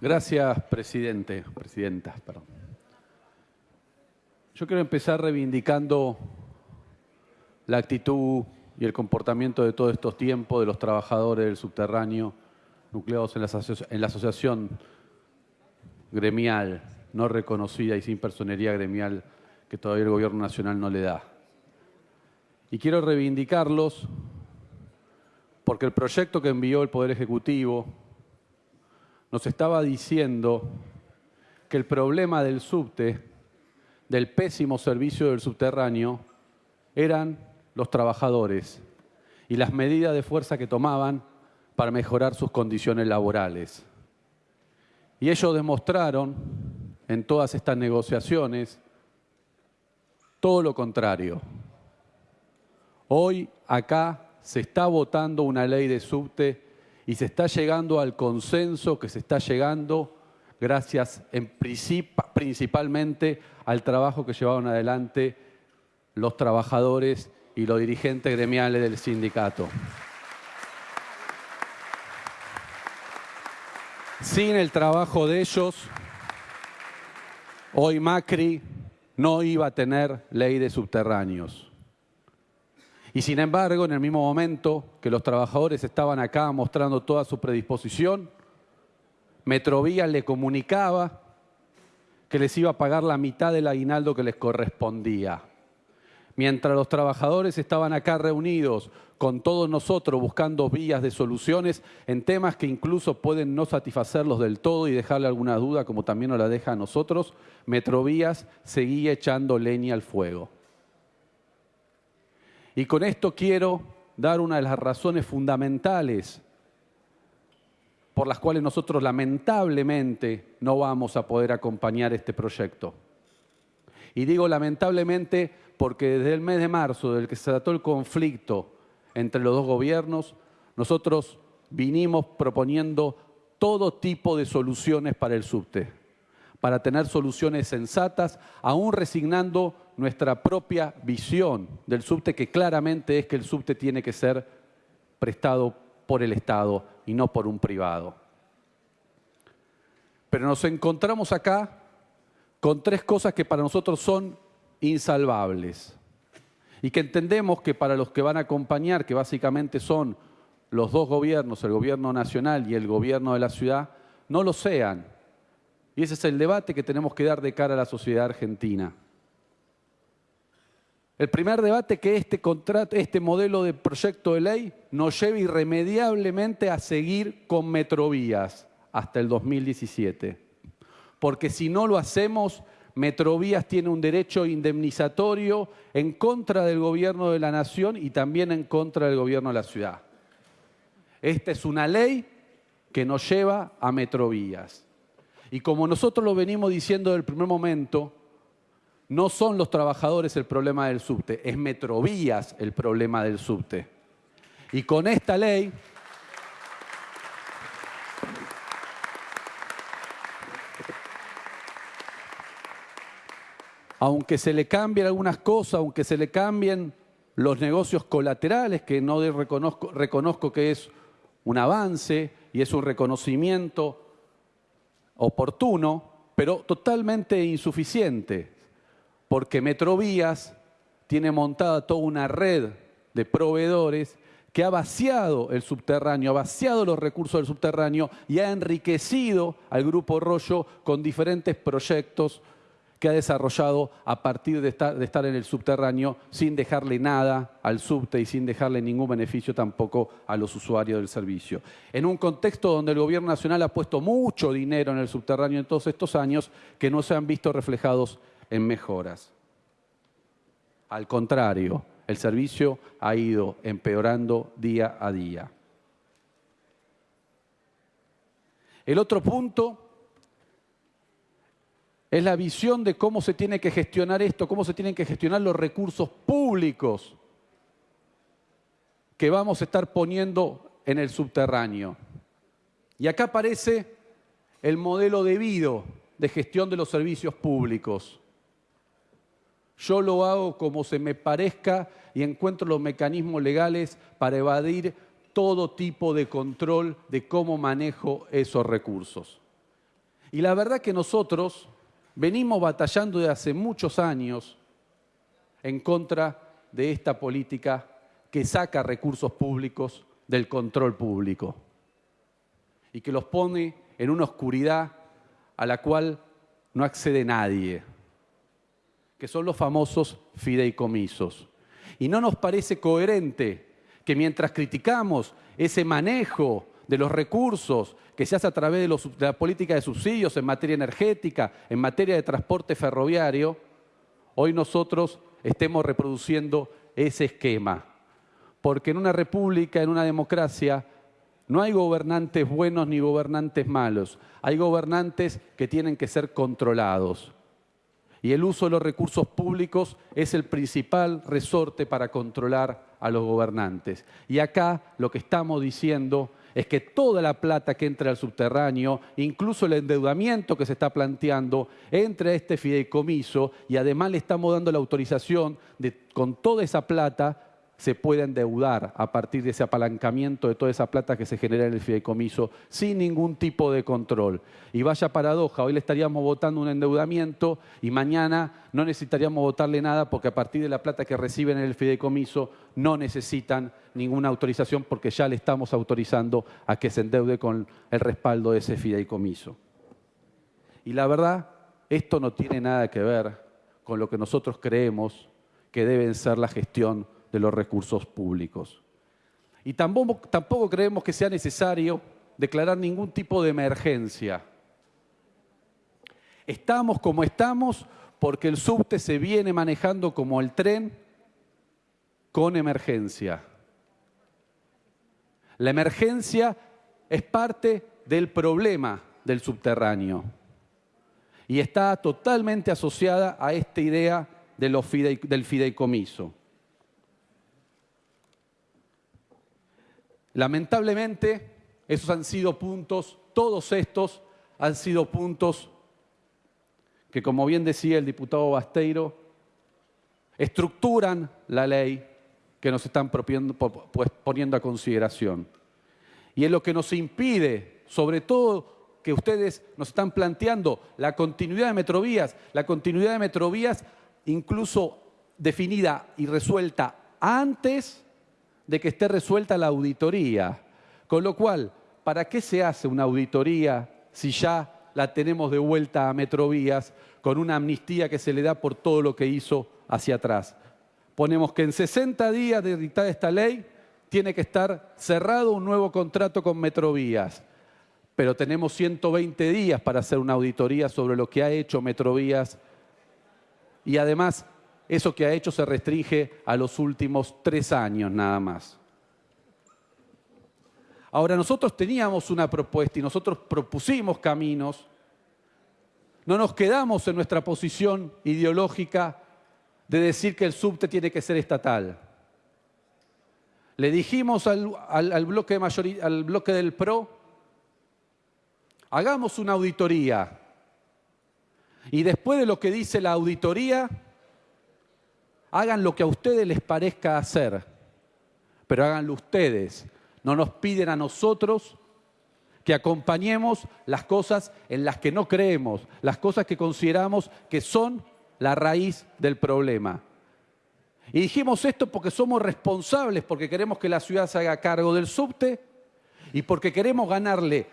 Gracias, presidente, presidenta, perdón. Yo quiero empezar reivindicando la actitud y el comportamiento de todos estos tiempos de los trabajadores del subterráneo nucleados en la, asociación gremial no reconocida y sin personería gremial que todavía el gobierno nacional no le da. Y quiero reivindicarlos porque el proyecto que envió el Poder Ejecutivo nos estaba diciendo que el problema del subte, del pésimo servicio del subterráneo, eran los trabajadores y las medidas de fuerza que tomaban para mejorar sus condiciones laborales. Y ellos demostraron en todas estas negociaciones todo lo contrario. Hoy acá se está votando una ley de subte y se está llegando al consenso que se está llegando gracias en principalmente al trabajo que llevaron adelante los trabajadores y los dirigentes gremiales del sindicato. Sin el trabajo de ellos, hoy Macri no iba a tener ley de subterráneos. Y sin embargo, en el mismo momento que los trabajadores estaban acá mostrando toda su predisposición, Metrovía le comunicaba que les iba a pagar la mitad del aguinaldo que les correspondía. Mientras los trabajadores estaban acá reunidos con todos nosotros buscando vías de soluciones en temas que incluso pueden no satisfacerlos del todo y dejarle alguna duda, como también nos la deja a nosotros, Metrovías seguía echando leña al fuego. Y con esto quiero dar una de las razones fundamentales por las cuales nosotros lamentablemente no vamos a poder acompañar este proyecto. Y digo lamentablemente porque desde el mes de marzo, del que se trató el conflicto entre los dos gobiernos, nosotros vinimos proponiendo todo tipo de soluciones para el subte, para tener soluciones sensatas, aún resignando nuestra propia visión del subte, que claramente es que el subte tiene que ser prestado por el Estado y no por un privado. Pero nos encontramos acá con tres cosas que para nosotros son insalvables y que entendemos que para los que van a acompañar, que básicamente son los dos gobiernos, el gobierno nacional y el gobierno de la ciudad, no lo sean. Y ese es el debate que tenemos que dar de cara a la sociedad argentina. El primer debate que este, contrato, este modelo de proyecto de ley nos lleva irremediablemente a seguir con Metrovías hasta el 2017. Porque si no lo hacemos, Metrovías tiene un derecho indemnizatorio en contra del gobierno de la nación y también en contra del gobierno de la ciudad. Esta es una ley que nos lleva a Metrovías. Y como nosotros lo venimos diciendo desde el primer momento, no son los trabajadores el problema del subte, es Metrovías el problema del subte. Y con esta ley... Aunque se le cambien algunas cosas, aunque se le cambien los negocios colaterales, que no reconozco, que es un avance y es un reconocimiento oportuno, pero totalmente insuficiente porque Metrovías tiene montada toda una red de proveedores que ha vaciado el subterráneo, ha vaciado los recursos del subterráneo y ha enriquecido al Grupo Rollo con diferentes proyectos que ha desarrollado a partir de estar, en el subterráneo sin dejarle nada al subte y sin dejarle ningún beneficio tampoco a los usuarios del servicio. En un contexto donde el gobierno nacional ha puesto mucho dinero en el subterráneo en todos estos años que no se han visto reflejados en mejoras. Al contrario, el servicio ha ido empeorando día a día. El otro punto es la visión de cómo se tiene que gestionar esto, cómo se tienen que gestionar los recursos públicos que vamos a estar poniendo en el subterráneo. Y acá aparece el modelo debido de gestión de los servicios públicos. Yo lo hago como se me parezca y encuentro los mecanismos legales para evadir todo tipo de control de cómo manejo esos recursos. Y la verdad que nosotros venimos batallando de hace muchos años en contra de esta política que saca recursos públicos del control público y que los pone en una oscuridad a la cual no accede nadie, que son los famosos fideicomisos. Y no nos parece coherente que mientras criticamos ese manejo de los recursos que se hace a través de, la política de subsidios en materia energética, en materia de transporte ferroviario, hoy nosotros estemos reproduciendo ese esquema. Porque en una república, en una democracia, no hay gobernantes buenos ni gobernantes malos. Hay gobernantes que tienen que ser controlados. Y el uso de los recursos públicos es el principal resorte para controlar a los gobernantes. Y acá lo que estamos diciendo es que toda la plata que entra al subterráneo, incluso el endeudamiento que se está planteando, entre a este fideicomiso y además le estamos dando la autorización de con toda esa plata se puede endeudar a partir de ese apalancamiento de toda esa plata que se genera en el fideicomiso sin ningún tipo de control. Y vaya paradoja, hoy le estaríamos votando un endeudamiento y mañana no necesitaríamos votarle nada porque a partir de la plata que reciben en el fideicomiso no necesitan ninguna autorización porque ya le estamos autorizando a que se endeude con el respaldo de ese fideicomiso. Y la verdad, esto no tiene nada que ver con lo que nosotros creemos que deben ser la gestión de los recursos públicos. Y tampoco, tampoco creemos que sea necesario declarar ningún tipo de emergencia. Estamos como estamos porque el subte se viene manejando como el tren con emergencia. La emergencia es parte del problema del subterráneo y está totalmente asociada a esta idea de los del fideicomiso. Lamentablemente, esos han sido puntos, todos estos han sido puntos que, como bien decía el diputado Basteiro, estructuran la ley que nos están pues, poniendo a consideración. Y es lo que nos impide, sobre todo que ustedes nos están planteando, la continuidad de Metrovías, la continuidad de Metrovías incluso definida y resuelta antes de que esté resuelta la auditoría. Con lo cual, ¿para qué se hace una auditoría si ya la tenemos de vuelta a Metrovías con una amnistía que se le da por todo lo que hizo hacia atrás? Ponemos que en 60 días de dictada esta ley tiene que estar cerrado un nuevo contrato con Metrovías, pero tenemos 120 días para hacer una auditoría sobre lo que ha hecho Metrovías y además eso que ha hecho se restringe a los últimos tres años nada más. Ahora, nosotros teníamos una propuesta y nosotros propusimos caminos. No nos quedamos en nuestra posición ideológica de decir que el subte tiene que ser estatal. Le dijimos al, bloque, al bloque del PRO, hagamos una auditoría. Y después de lo que dice la auditoría, hagan lo que a ustedes les parezca hacer, pero háganlo ustedes. No nos piden a nosotros que acompañemos las cosas en las que no creemos, las cosas que consideramos que son la raíz del problema. Y dijimos esto porque somos responsables, porque queremos que la ciudad se haga cargo del subte y porque queremos ganarle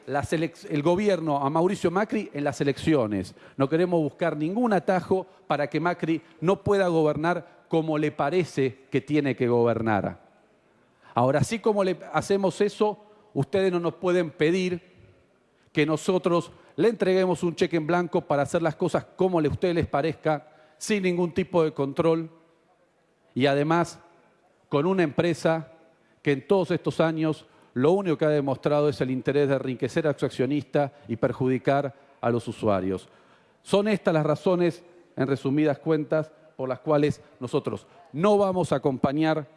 el gobierno a Mauricio Macri en las elecciones. No queremos buscar ningún atajo para que Macri no pueda gobernar como le parece que tiene que gobernar. Ahora, así como le hacemos eso, ustedes no nos pueden pedir que nosotros le entreguemos un cheque en blanco para hacer las cosas como a ustedes les parezca, sin ningún tipo de control y además con una empresa que en todos estos años lo único que ha demostrado es el interés de enriquecer a su accionista y perjudicar a los usuarios. Son estas las razones, en resumidas cuentas, por las cuales nosotros no vamos a acompañar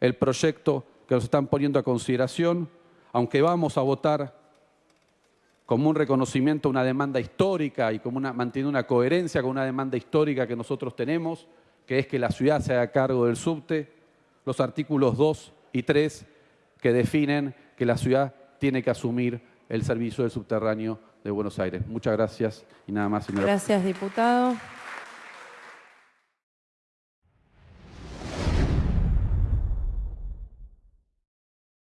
el proyecto que nos están poniendo a consideración, aunque vamos a votar como un reconocimiento a una demanda histórica y como una, manteniendo una coherencia con una demanda histórica que nosotros tenemos, que es que la ciudad se haga cargo del subte, los artículos 2 y 3 que definen que la ciudad tiene que asumir el servicio del subterráneo de Buenos Aires. Muchas gracias y nada más, señora. Gracias, diputado.